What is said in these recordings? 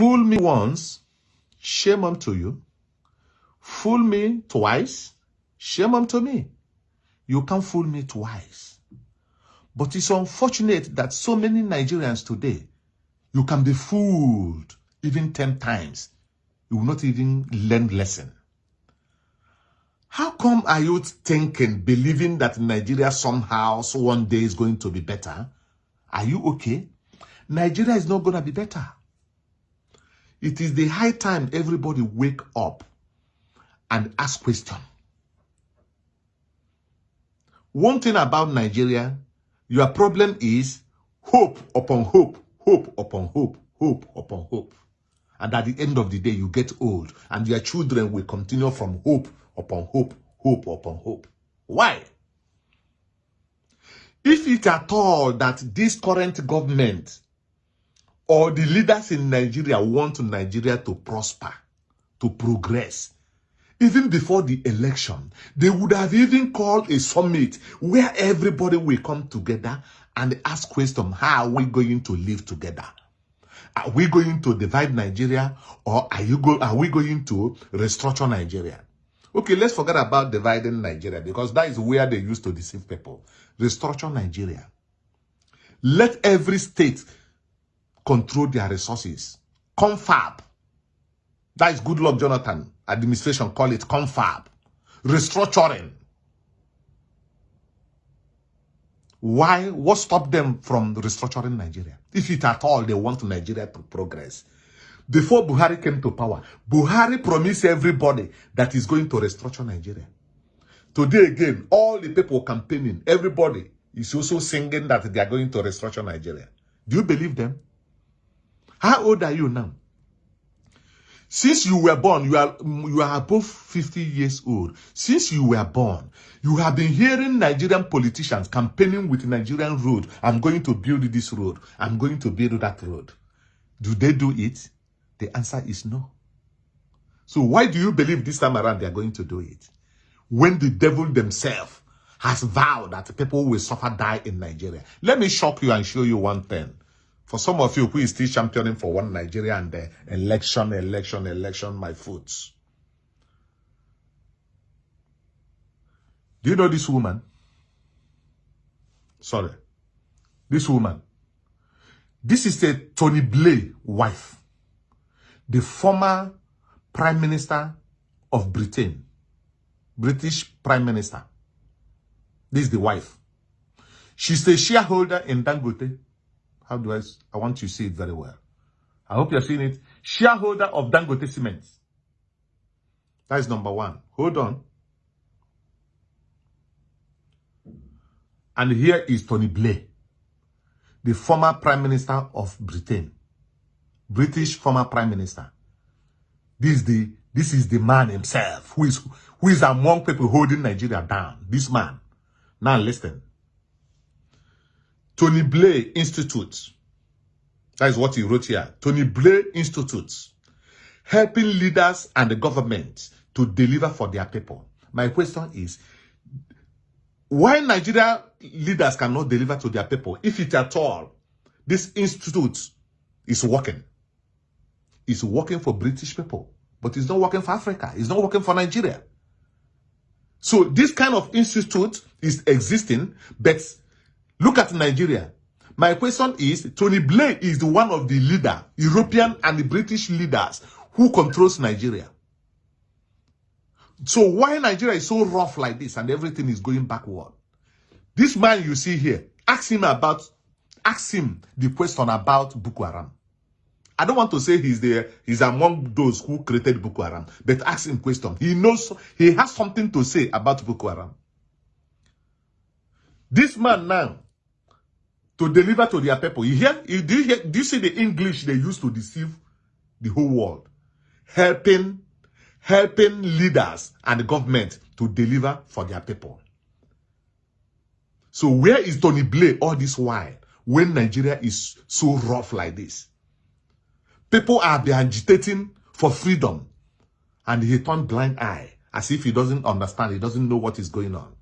Fool me once, shame unto you. Fool me twice, shame unto me. You can't fool me twice. But it's unfortunate that so many Nigerians today, you can be fooled even 10 times. You will not even learn lesson. How come are you thinking, believing that Nigeria somehow so one day is going to be better? Are you okay? Nigeria is not going to be better. It is the high time everybody wake up and ask question. One thing about Nigeria, your problem is hope upon hope, hope upon hope, hope upon hope. And at the end of the day, you get old and your children will continue from hope upon hope, hope upon hope. Why? If it at all that this current government or the leaders in Nigeria want Nigeria to prosper, to progress, even before the election, they would have even called a summit where everybody will come together and ask question, how are we going to live together? Are we going to divide Nigeria or are you go are we going to restructure Nigeria? Okay, let's forget about dividing Nigeria because that is where they used to deceive people. Restructure Nigeria. Let every state control their resources. Confab. That is Goodluck, Jonathan. Administration call it confab. Restructuring. Why? What stopped them from restructuring Nigeria? If it at all they want Nigeria to progress. Before Buhari came to power, Buhari promised everybody that he's going to restructure Nigeria. Today again, all the people campaigning, everybody is also singing that they are going to restructure Nigeria. Do you believe them? How old are you now? Since you were born, you are you are above 50 years old. Since you were born, you have been hearing Nigerian politicians campaigning with Nigerian road. I'm going to build this road. I'm going to build that road. Do they do it? The answer is no. So why do you believe this time around they are going to do it? When the devil themselves has vowed that people will suffer die in Nigeria. Let me shock you and show you one thing. For some of you who is still championing for one Nigeria and the election, election, election, my foots. Do you know this woman? Sorry. This woman. This is a Tony Blair wife. The former Prime Minister of Britain. British Prime Minister. This is the wife. She's a shareholder in Dangote. How do I, I want you to see it very well. I hope you're seeing it. Shareholder of Dangote Cement. That is number one. Hold on. And here is Tony Blair, the former Prime Minister of Britain. British former Prime Minister. This is the this is the man himself who is who is among people holding Nigeria down. This man. Now listen. Tony Blair Institute. That is what he wrote here. Tony Blair Institute. Helping leaders and the government to deliver for their people. My question is, why Nigeria leaders cannot deliver to their people, if it at all, this institute is working. It's working for British people, but it's not working for Africa. It's not working for Nigeria. So this kind of institute is existing, but Look at Nigeria. My question is, Tony Blair is the one of the leader, European and the British leaders who controls Nigeria. So why Nigeria is so rough like this and everything is going backward? This man you see here, ask him about, ask him the question about Boko Haram. I don't want to say he's there, he's among those who created Boko Haram, but ask him question. He knows, he has something to say about Boko Haram. This man now, to deliver to their people. You hear? Do you, hear, do you see the English they use to deceive the whole world? Helping, helping leaders and the government to deliver for their people. So where is Tony Blair all this while when Nigeria is so rough like this? People are agitating for freedom and he turned blind eye as if he doesn't understand, he doesn't know what is going on.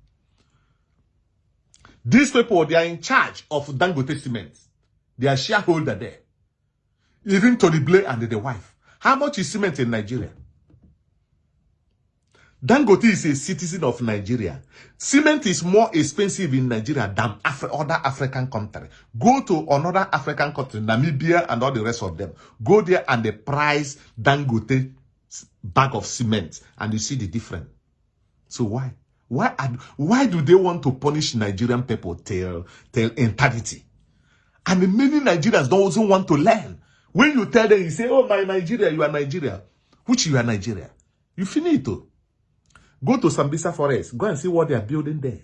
These people, they are in charge of Dangote Cement. They are shareholder there. Even Tony Blair and the wife. How much is cement in Nigeria? Dangote is a citizen of Nigeria. Cement is more expensive in Nigeria than other African countries. Go to another African country, Namibia and all the rest of them. Go there and the price Dangote bag of cement and you see the difference. So why? Why, why do they want to punish Nigerian people till, till eternity? And many Nigerians don't want to learn. When you tell them, you say, oh, my Nigeria, you are Nigeria. Which you are Nigeria. You finito. Oh. Go to Sambisa Forest. Go and see what they are building there.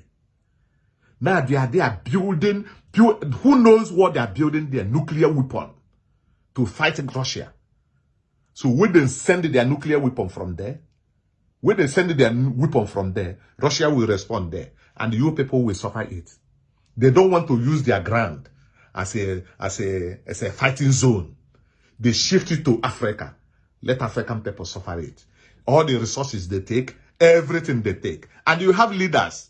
Now they are, they are building, build, who knows what they are building there? Nuclear weapon to fight Russia. So when they send their nuclear weapon from there, when they send their weapon from there, Russia will respond there. And you people will suffer it. They don't want to use their ground as a, as a, as a fighting zone. They shift it to Africa. Let African people suffer it. All the resources they take, everything they take. And you have leaders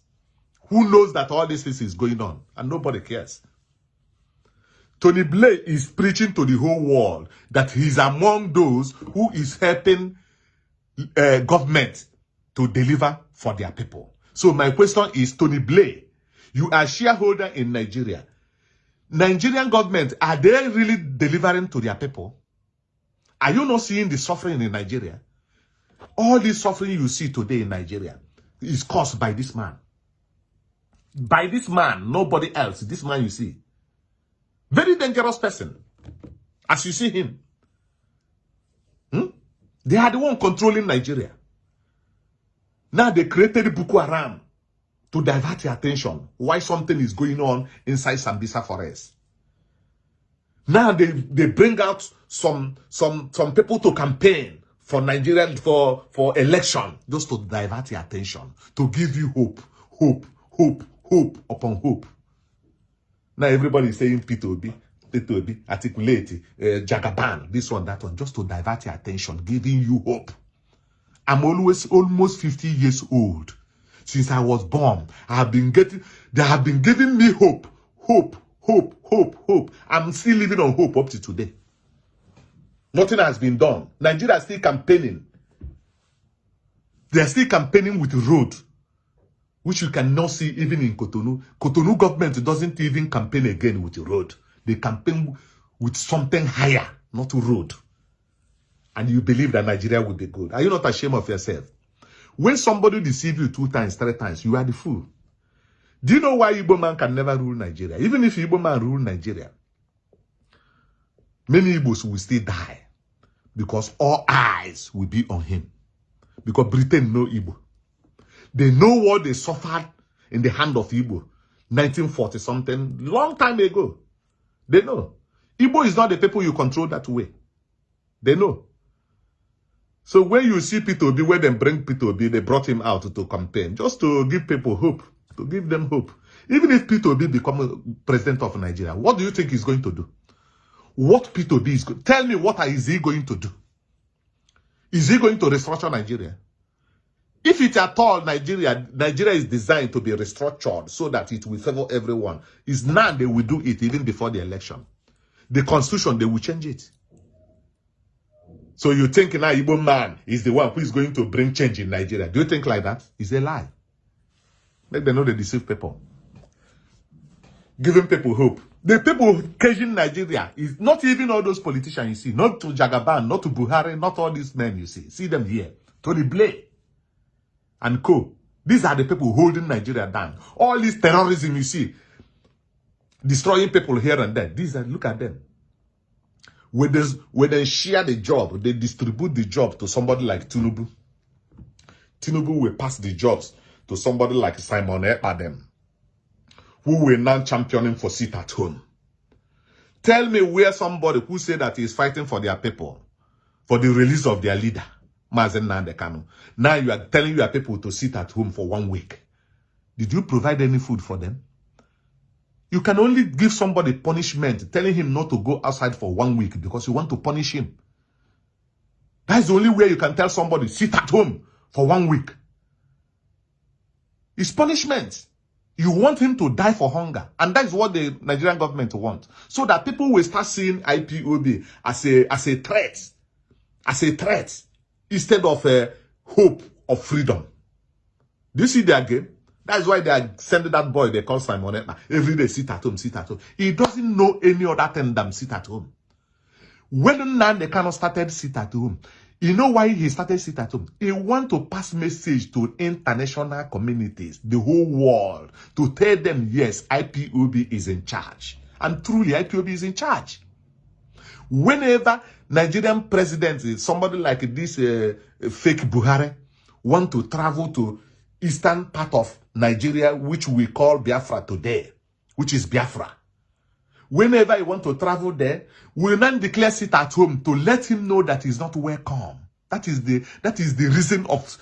who knows that all this is going on and nobody cares. Tony Blair is preaching to the whole world that he's among those who is helping uh, government to deliver for their people. So my question is, Tony Blair, you are shareholder in Nigeria. Nigerian government, are they really delivering to their people? Are you not seeing the suffering in Nigeria? All this suffering you see today in Nigeria is caused by this man. By this man, nobody else. This man you see. Very dangerous person. As you see him. They are the one controlling Nigeria. Now they created Boko Haram to divert your attention why something is going on inside Sambisa forest. Now they, they bring out some some some people to campaign for Nigeria for for election just to divert your attention to give you hope hope hope hope upon hope now everybody is saying Peter Obi Peter Obi articulate uh, Jagaban this one that one just to divert your attention giving you hope I'm always almost 50 years old since I was born I have been getting they have been giving me hope hope hope hope hope I'm still living on hope up to today Nothing has been done. Nigeria is still campaigning. They are still campaigning with road, which you cannot see even in Cotonou. Cotonou government doesn't even campaign again with the road. They campaign with something higher, not road. And you believe that Nigeria will be good. Are you not ashamed of yourself? When somebody deceives you two times, three times, you are the fool. Do you know why Igbo man can never rule Nigeria? Even if Igbo man rule Nigeria, many Igbos will still die because all eyes will be on him. Because Britain know Igbo. They know what they suffered in the hand of Igbo. 1940 something, long time ago. They know. Igbo is not the people you control that way. They know. So when you see Peter Obi, when they bring Peter Obi, they brought him out to campaign, just to give people hope, to give them hope. Even if Peter Obi become president of Nigeria, what do you think he's going to do? what Peter Obi is going to Tell me what is he going to do? Is he going to restructure Nigeria? If it at all Nigeria, Nigeria is designed to be restructured so that it will favor everyone, is now they will do it even before the election. The constitution, they will change it. So you think now Igbo man is the one who is going to bring change in Nigeria. Do you think like that? It's a lie. Make them know they deceive people. Giving people hope. The people caging Nigeria is not even all those politicians you see, not to Jagaban, not to Buhari, not all these men you see. See them here. Tony Blair and co. These are the people holding Nigeria down. All this terrorism you see, destroying people here and there. These are, look at them. When they, when they share the job, they distribute the job to somebody like Tinubu. Tinubu will pass the jobs to somebody like Simon Ekpadem who were now championing for sit at home. Tell me where somebody who said that he's fighting for their people, for the release of their leader, Mazi Nnamdi Kanu. Now you are telling your people to sit at home for one week. Did you provide any food for them? You can only give somebody punishment, telling him not to go outside for one week because you want to punish him. That's the only way you can tell somebody, sit at home for one week. It's punishment. You want him to die for hunger. And that is what the Nigerian government wants. So that people will start seeing IPOB as a, as a threat. As a threat. Instead of a hope of freedom. Do you see their game? That's why they are sending that boy they call Simon Ekpa. Every day, sit at home, sit at home. He doesn't know any other thing than sit at home. When they cannot started sit at home, you know why he started sit at home? He want to pass message to international communities, the whole world, to tell them, yes, IPOB is in charge. And truly, IPOB is in charge. Whenever Nigerian president, somebody like this uh, fake Buhari, want to travel to eastern part of Nigeria, which we call Biafra today, which is Biafra. Whenever he want to travel there, we then declare sit at home to let him know that he's not welcome. That is the that is the reason of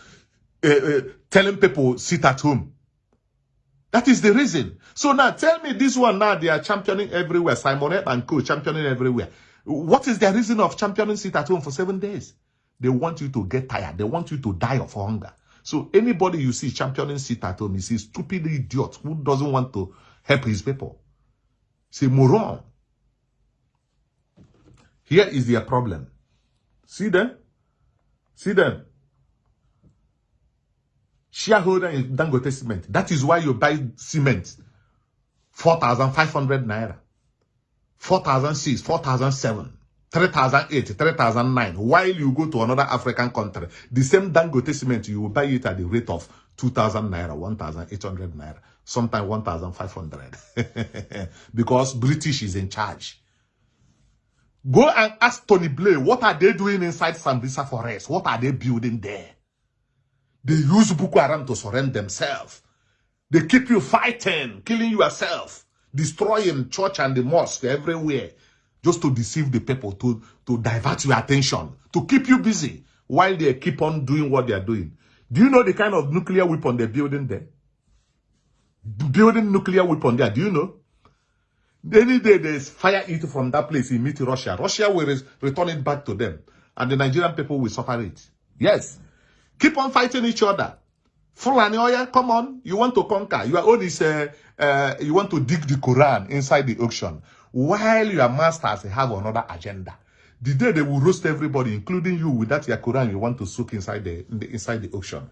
uh, uh, telling people sit at home. That is the reason. So now tell me this one now they are championing everywhere. Simon and Co championing everywhere. What is the reason of championing sit at home for seven days? They want you to get tired. They want you to die of hunger. So anybody you see championing sit at home is a stupid idiot who doesn't want to help his people. C'est moron. Here is their problem. See them? See them? Shareholder in Dangote Cement. That is why you buy cement. 4,500 naira. 4,006, 4,007, 3,008, 3,009. While you go to another African country, the same Dangote cement, you will buy it at the rate of 2,000 naira, 1,800 naira sometimes 1,500 because British is in charge. Go and ask Tony Blair, what are they doing inside Sambisa Forest? What are they building there? They use Boko Haram to surrender themselves. They keep you fighting, killing yourself, destroying church and the mosque everywhere, just to deceive the people, to, to divert your attention, to keep you busy while they keep on doing what they are doing. Do you know the kind of nuclear weapon they're building there? building nuclear weapon there. Do you know? Any day they fire it from that place, it meet Russia. Russia will return it back to them. And the Nigerian people will suffer it. Yes. Keep on fighting each other. Fulani Oya, come on. You want to conquer. Your own is, uh, uh, you want to dig the Quran inside the ocean. While your masters have another agenda. The day they will roast everybody, including you, with that your Quran you want to soak inside the, the inside the ocean.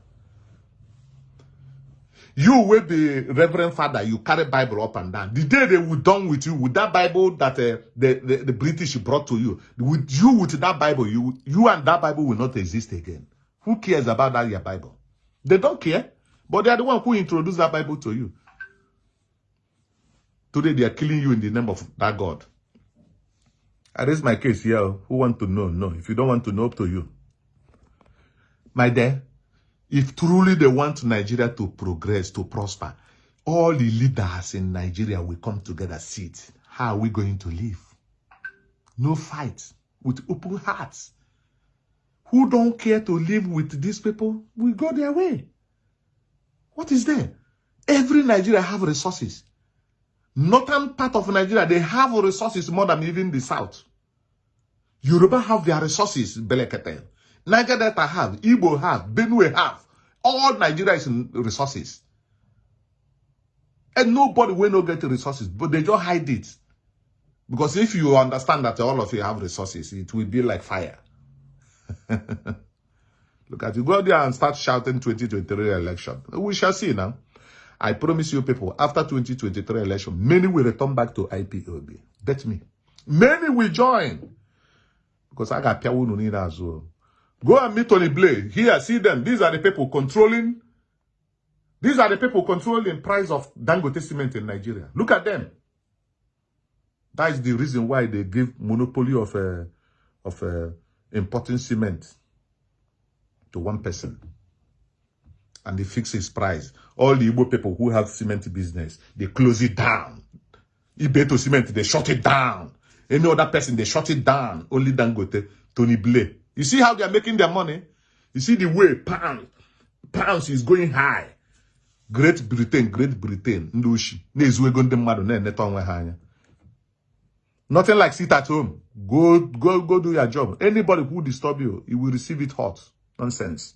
You will be Reverend Father, you carry Bible up and down. The day they will done with you, with that Bible that uh, the, the, the British brought to you, with you with that Bible, you, you and that Bible will not exist again. Who cares about that your Bible? They don't care, but they are the one who introduced that Bible to you. Today they are killing you in the name of that God. I raise my case here. Who want to know? No. If you don't want to know, up to you. My dear, if truly they want Nigeria to progress, to prosper, all the leaders in Nigeria will come together, sit. How are we going to live? No fight, with open hearts. Who don't care to live with these people will go their way. What is there? Every Nigeria have resources. Northern part of Nigeria, they have resources more than even the south. Yoruba have their resources, Belekete. Niger Delta have, Igbo have, Benue have. All Nigeria is resources. And nobody will not get the resources, but they just hide it. Because if you understand that all of you have resources, it will be like fire. Look at you. Go there and start shouting 2023 election. We shall see now. I promise you people, after 2023 election, many will return back to IPOB. Bet me. Many will join. Because I got Piawunu need as well. Go and meet Tony Blair. Here, see them. These are the people controlling. These are the people controlling price of Dangote cement in Nigeria. Look at them. That is the reason why they give monopoly of uh, of uh, importing cement to one person. And they fix his price. All the Igbo people who have cement business, they close it down. Ibeto cement, they shut it down. Any other person, they shut it down. Only Dangote, Tony Blair. You see how they are making their money? You see the way pounds, pounds is going high. Great Britain, Great Britain, Ndushi, na-ezu ego ndị mmadụ na-eneta. Nothing like sit at home. Go, go, go do your job. Anybody who disturb you, you will receive it hot. Nonsense.